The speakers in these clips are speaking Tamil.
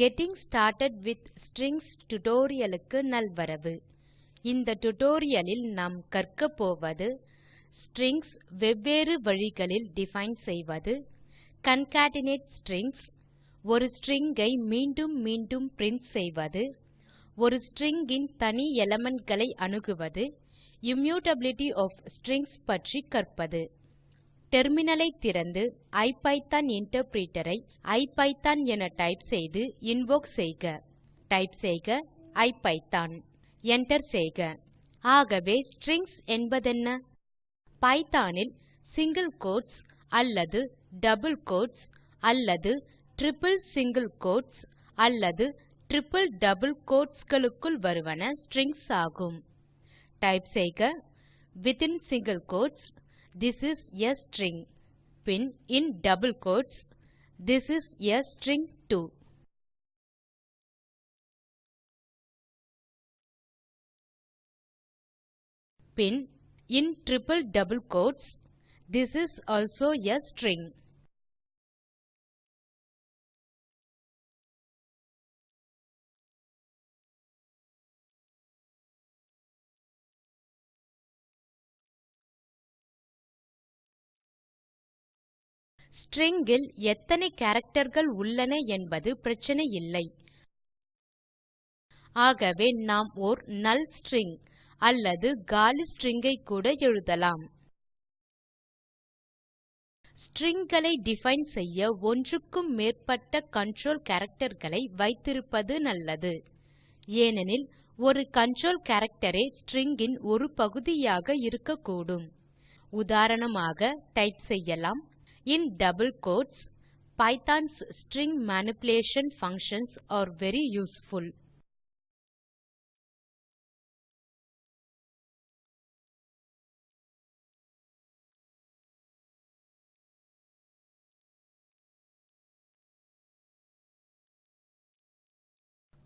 கெட்டிங் ஸ்டார்ட்டட் வித் ஸ்ட்ரிங்ஸ் டுடோரியலுக்கு நல்வரவு. இந்த டுடோரியலில் நாம் கற்க போவது ஸ்ட்ரிங்ஸ் வெவ்வேறு வழிகளில் டிஃபைன் செய்வது கான்கேட்னேட் ஸ்ட்ரிங்ஸ் ஒரு ஸ்ட்ரிங் ஐ மீண்டும் மீண்டும் பிரின்ட் செய்வது ஒரு ஸ்ட்ரிங் இன் தனி எலிமெண்ட் அணுகுவது இம்யூட்டபிலிட்டி ஒஃப் ஸ்ட்ரிங்ஸ் பற்றி கற்பது. டெர்மினல் ஐ திறந்து ஐபிதான் இன்டர்பிரிட்டர் ஐ ஐபிதான் என டைப் செய்து இன்வோக் செய்க. டைப் செய்க ஐபிதான். Enter செய்க. ஆகவே ஸ்ட்ரிங்ஸ் என்பதென்ன? பைத்தோன் சிங்கிள் சிங்கில் கோட்ஸ் அல்லது டபிள் கோட்ஸ் அல்லது டிரிப்பிள் சிங்கில் கோட்ஸ் அல்லது டிரிப்பிள் டபிள் கோட்ஸ் களுக்குள் வருவன ஸ்ட்ரிங்ஸ் ஆகும். டைப் செய்க within single quotes This is a string. pin in double quotes, This is a string too. Pin in triple double quotes, This is also a string. String இல் எத்தனை characterகள் உள்ளன என்பது பிரச்சினை இல்லை. ஆகவே நாம் ஓர் நல் ஸ்ட்ரிங் அல்லது காலி ஸ்ட்ரிங் ஐ கூட எழுதலாம். ஸ்ட்ரிங் களை டிஃபைன் செய்ய ஒன்றுக்கும் மேற்பட்ட கன்ட்ரோல் கேரக்டர்களை வைத்திருப்பது நல்லது. ஏனெனில் ஒரு கன்ட்ரோல் கேரக்டரே ஏ ஸ்ட்ரிங் இன் ஒரு பகுதியாக இருக்கக்கூடும். உதாரணமாக டைப் செய்யலாம் in double quotes Python's string manipulation functions are very useful.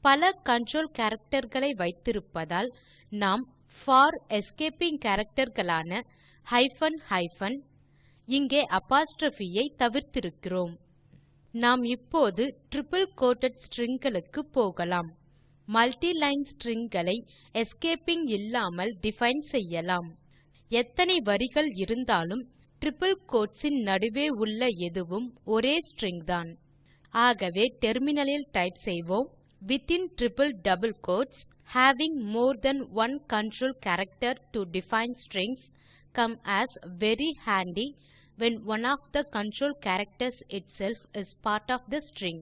பல கன்ட்ரோல் characterகளை வைத்திருப்பதால் நாம் போர் எஸ்கேப்பிங் characterகளான ஹைபன் ஹைபன் இங்கே அப்போஸ்ட்ரோப் ஐ தவிர்த்திருக்கிறோம். நாம் இப்போது டிரிப்பிள் கோட்டட் ஸ்ட்ரிங் களுக்கு போகலாம். மல்டிலைன் ஸ்ட்ரிங் களை எஸ்கேப்பிங் இல்லாமல் டிஃபைன் செய்யலாம். எத்தனை வரிகள் இருந்தாலும் டிரிப்பிள் கோட்ஸ் இன் நடுவே உள்ள எதுவும் ஒரே ஸ்ட்ரிங் தான். ஆகவே டெர்மினலில் டைப் செய்வோம். Within triple double quotes having more than one control character to define strings come as very handy when one of the control characters itself is part of the string.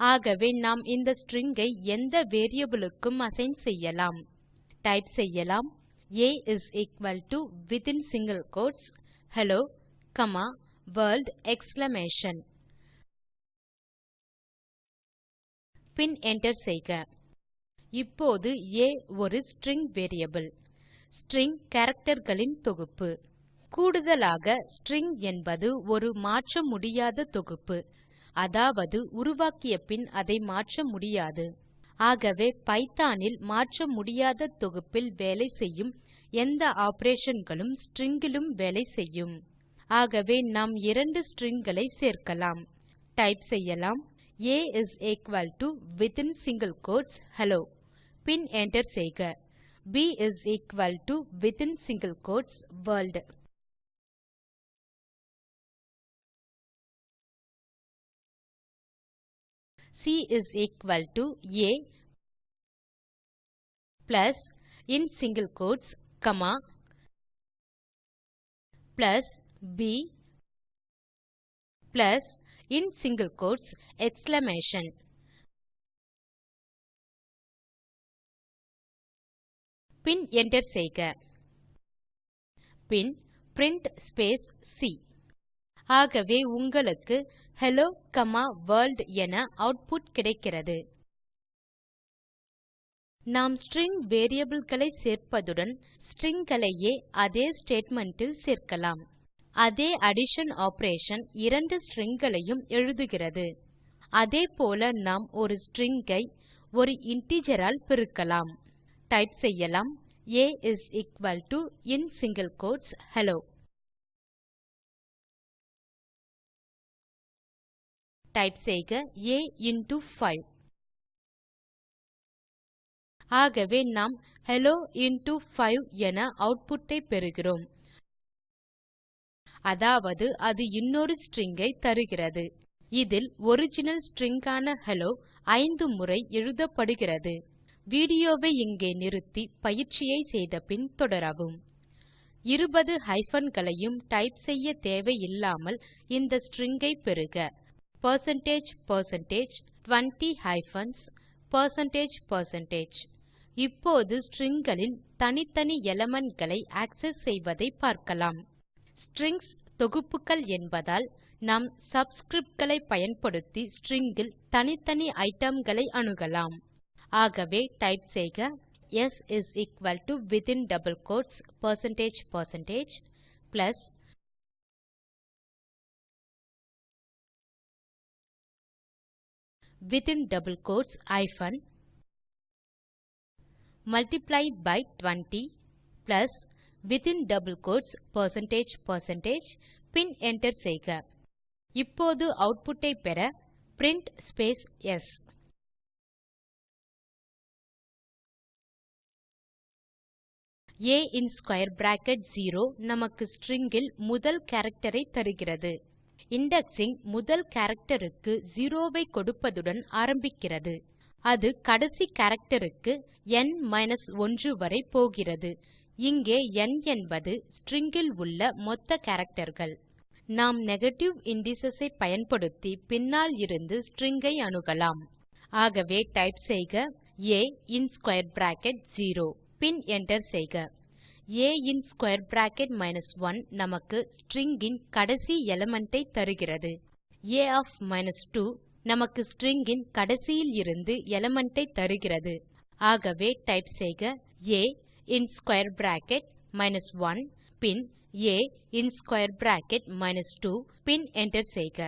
ஆகவே நாம் இந்த string ஐ எந்த வேரியபிள் க்கும் அசைன் செய்யலாம். டைப் செய்யலாம். A is equal to within single quotes hello comma world exclamation. பின் enter செய்க. இப்போது a ஒரு string variable. string characterகளின் தொகுப்பு. கூடுதலாக ஸ்ட்ரிங் என்பது ஒரு மாற்ற முடியாத தொகுப்பு. அதாவது உருவாக்கிய பின் அதை மாற்ற முடியாது. ஆகவே பைத்தோன் இல் மாற்ற முடியாத தொகுப்பில் வேலை செய்யும் எந்த ஆப்பரேஷன் களும் ஸ்ட்ரிங் வேலை செய்யும். ஆகவே நாம் இரண்டு ஸ்ட்ரிங் களை சேர்க்கலாம். டைப் செய்யலாம். A is equal to within single quotes hello bin enter செய்க. B is equal to within single quotes world c is equal to a plus in single quotes comma plus b plus in single quotes exclamation பின் enter செய்க. பின் பிரின்ட் ஸ்பேஸ் சி. ஆகவே உங்களுக்கு ஹெல்லோ காமா வர்ல்ட் என ஆட்புட் கிடைக்கிறது. நாம் ஸ்ட்ரிங் வேரியபிள் களை சேர்ப்பதுடன் ஸ்ட்ரிங் களையே அதே ஸ்டேட்மெண்ட் இல் சேர்க்கலாம். அதே அடிஷன் ஆப்பரேஷன் இரண்டு ஸ்ட்ரிங் களையும் எழுதுகிறது. அதே போல நாம் ஒரு ஸ்ட்ரிங் ஐ ஒரு இன்டிஜர் ஆல் பெருக்கலாம். டைப் செய்யலாம். A is equal to in single quotes hello type செய்க ஆ இன்டோ 5 ஆகவே நாம் ஹெல்லோ இன்டோ 5 என ஆட்புட் ஐ பெறுகிறோம். அதாவது அது இன்னொரு ஸ்ட்ரிங் ஐ தருகிறது. இதில் ஒரிஜினல் ஸ்ட்ரிங் ஆன ஹெல்லோ 5 முறை எழுதப்படுகிறது. வீடியோ வை இங்கே நிறுத்தி பயிற்சியை செய்த பின் தொடரவும். 20 ஹைபன் களையும் டைப் செய்ய தேவையில்லாமல் இந்த ஸ்ட்ரிங் ஐ பெறுக. Percentage percentage 20 hyphens percentage percentage. இப்போது ஸ்ட்ரிங் தனித்தனி எலிமெண்ட் களை ஆக்செஸ் செய்வதை பார்க்கலாம். ஸ்ட்ரிங்ஸ் தொகுப்புகள் என்பதால் நாம் சப்ஸ்கிரிப்ட் களை பயன்படுத்தி ஸ்ட்ரிங்கில் தனித்தனி ஐட்டம்களை அணுகலாம். ஆகவே டைப் செய்க s is equal to within double quotes percentage percentage plus within double quotes hyphen multiply by 20 plus within double quotes percentage percentage bin enter செய்க. இப்போது ஆட்புட் ஐ பெற பிரின்ட் ஸ் ஆ இன் ஸ்க்வேர் பிராக்கெட் 0 நமக்கு ஸ்ட்ரிங் இல் முதல் கேரக்டர் ஐ தருகிறது. இண்டெக்ஸிங் முதல் கேரக்டர் க்கு 0 ஐ கொடுப்பதுடன் ஆரம்பிக்கிறது. அது கடைசி கேரக்டர் க்கு ந் 1 வரை போகிறது. இங்கே ந் என்பது ஸ்ட்ரிங் உள்ள மொத்த கேரக்டர்கள் நாம் நெகேட்டிவ் இண்டிஸ் ஐ பயன்படுத்தி பின்னால் இருந்து ஸ்ட்ரிங் ஐ அணுகலாம். ஆகவே டைப் செய்க ஆ இன் ஸ்க்வேர் பிராக்கெட் 0 பின் என்டர் செய்க. ஆ இன் ஸ்க்வேர் பிராக்கெட் 1 நமக்கு ஸ்ட்ரிங் இன் கடைசி எலிமெண்ட் ஐ தருகிறது. ஆ ஒஃப் 2 நமக்கு ஸ்ட்ரிங் இன் கடைசியில் இருந்து எலிமெண்ட் ஐ தருகிறது. ஆகவே டைப் செய்க ஆ இன் ஸ்க்வேர் பிராக்கெட் 1 பின் ஆ இன் ஸ்க்வேர் பிராக்கெட் 2 பின் என்டர் செய்க.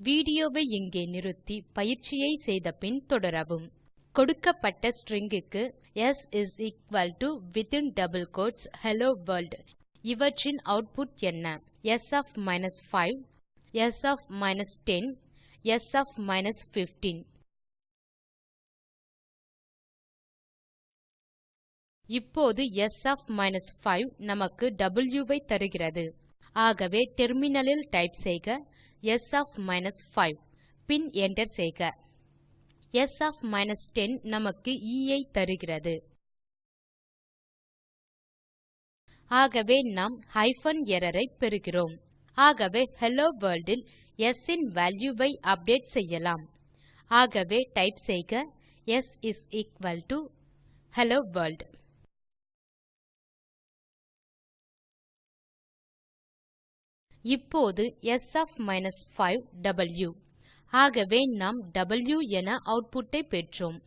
வீடியோ வை இங்கே நிறுத்தி பயிற்சியை செய்த பின் தொடரவும். கொடுக்கப்பட்ட string க்கு s is equal to within double quotes hello world. இவற்றின் அவுட்புட் என்ன? S of minus 5 s of minus 10 s of minus 15 இப்போது s of minus 5 நமக்கு w ஐ தருகிறது. ஆகவே டெர்மினலில் டைப் செய்க s of minus 5 பின் என்டர் செய்க. ஸ் ஒஃப் 10 நமக்கு எ ஐ தருகிறது. ஆகவே நாம் ஹைபன் எர்ரர் ஐ பெறுகிறோம். ஆகவே ஹெல்லோ வர்ல்ட் இல் ஸ் இன் வால்யூ ஐ அப்டேட் செய்யலாம். ஆகவே டைப் செய்க s is equal to hello world இப்போது ஸ் ஒஃப் 5 வாவ் ஆகவே நாம் W என ஆட்புட் ஐ பெற்றோம்.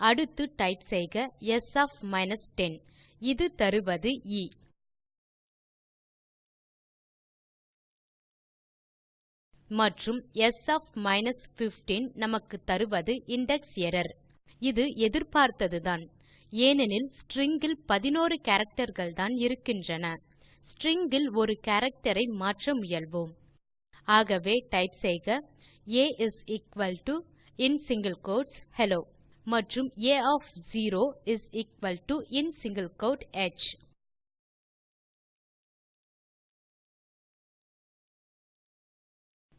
அடுத்து டைப் செய்க ஸ் ஒஃப் 10 இது தருவது எ மற்றும் ஸ் ஒஃப் 15 நமக்கு தருவது இண்டெக்ஸ் எர்ரர் இது எதிர்பார்த்ததுதான். ஏனெனில் ஸ்ட்ரிங் இல் 11 characterகள்தான் இருக்கின்றன. ஸ்ட்ரிங் இல் ஒரு கேரக்டர் மாற்ற முயல்வோம். ஆகவே டைப் செய்க a is equal to in single quotes hello மற்றும் a of 0 is equal to in single quote h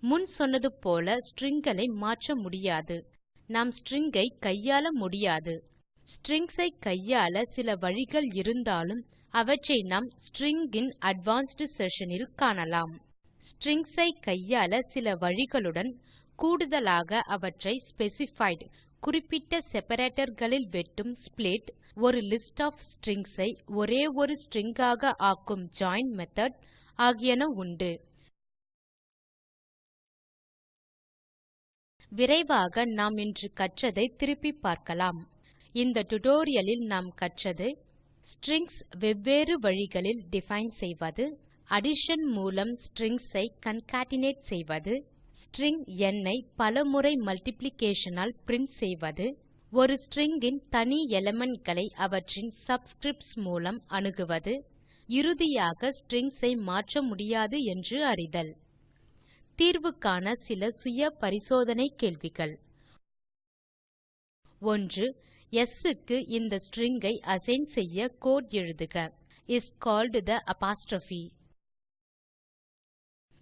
முன் சொன்னது போல ஸ்ட்ரிங் களை மாற்ற முடியாது. நாம் ஸ்ட்ரிங் ஐ கையாள முடியாது. ஸ்ட்ரிங்ஸ் ஐ கையாள சில வழிகள் இருந்தாலும் அவற்றை நாம் ஸ்ட்ரிங் இன் அட்வான்ஸ்ட் செஷன் இல் காணலாம். Strings ஐ கையாள சில வழிகளுடன் கூடுதலாக அவற்றை ஸ்பெசிஃபைட் குறிப்பிட்ட செப்பரேட்டர் களில் வெட்டும் ஸ்ப்ளிட் ஒரு லிஸ்ட் of strings ஐ ஒரே ஒரு string ஆக ஆக்கும் join மெத்தோட் ஆகியன உண்டு. விரைவாக நாம் இன்று கற்றதை திருப்பிப் பார்க்கலாம். இந்த டியூட்டோரியல் நாம் கற்றது ஸ்ட்ரிங்ஸ் வெவ்வேறு வழிகளில் டிஃபைன் செய்வது அடிஷன் மூலம் ஸ்ட்ரிங்ஸ் ஐ கான்கேட்னேட் செய்வது ஸ்ட்ரிங் ந் ஐ பலமுறை மல்டிப்ளிகேஷன் ஆல் பிரின்ட் செய்வது ஒரு ஸ்ட்ரிங் இன் தனி எலிமெண்ட் களை அவற்றின் சப்ஸ்கிரிப்ட்ஸ் மூலம் அணுகுவது இறுதியாக ஸ்ட்ரிங்ஸ் ஐ மாற்ற முடியாது என்று அறிதல். தீர்வு காண சில சுய பரிசோதனை கேள்விகள். ஒன்று s க்கு இந்த ஸ்ட்ரிங் ஐ அசைன் செய்ய கோடு எழுதுக. இஸ் கால்ட் தே அப்போஸ்ட்ரோப்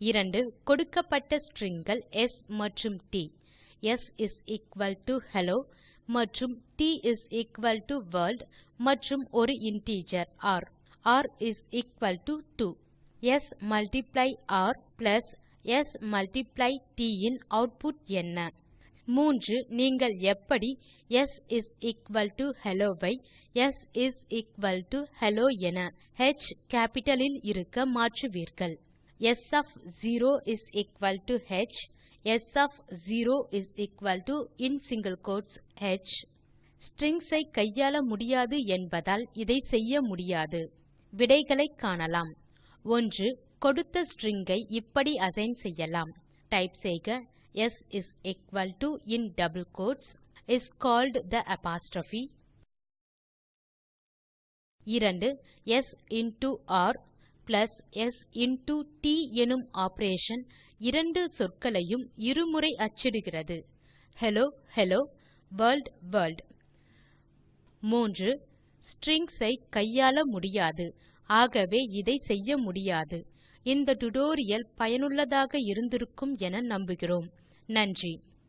இரண்டு கொடுக்கப்பட்ட stringகள் s மற்றும் t s is equal to hello மற்றும் t is equal to world மற்றும் ஒரு integer r r is equal to 2 s multiply r plus s multiply t in output என்ன? மூன்று நீங்கள் எப்படி s is equal to hello I s is equal to hello என ஹ் கேப்பிட்டல் இல் இருக்க மாற்றுவீர்கள்? S of 0 is equal to h, s of 0 is equal to in single quotes h. Strings ஐ கையாள முடியாது என்பதால் இதை செய்ய முடியாது விடைகளை காணலாம் ஒன்று கொடுத்த ஸ்ட்ரிங்கை ஐ இப்படி அசைன் செய்யலாம் டைப் செய்க s is equal to in double quotes is called the apostrophe. இரண்டு s into r plus s into t எனும் ஆப்பரேஷன் இரண்டு சொற்களையும் இருமுறை அச்சிடுகிறது. ஹெல்லோ ஹெல்லோ வர்ல்ட் வர்ல்ட் மூன்று ஸ்ட்ரிங்ஸ் ஐ கையாள முடியாது. ஆகவே இதை செய்ய முடியாது. இந்த டியூட்டோரியல் பயனுள்ளதாக இருந்திருக்கும் என நம்புகிறோம். நன்றி.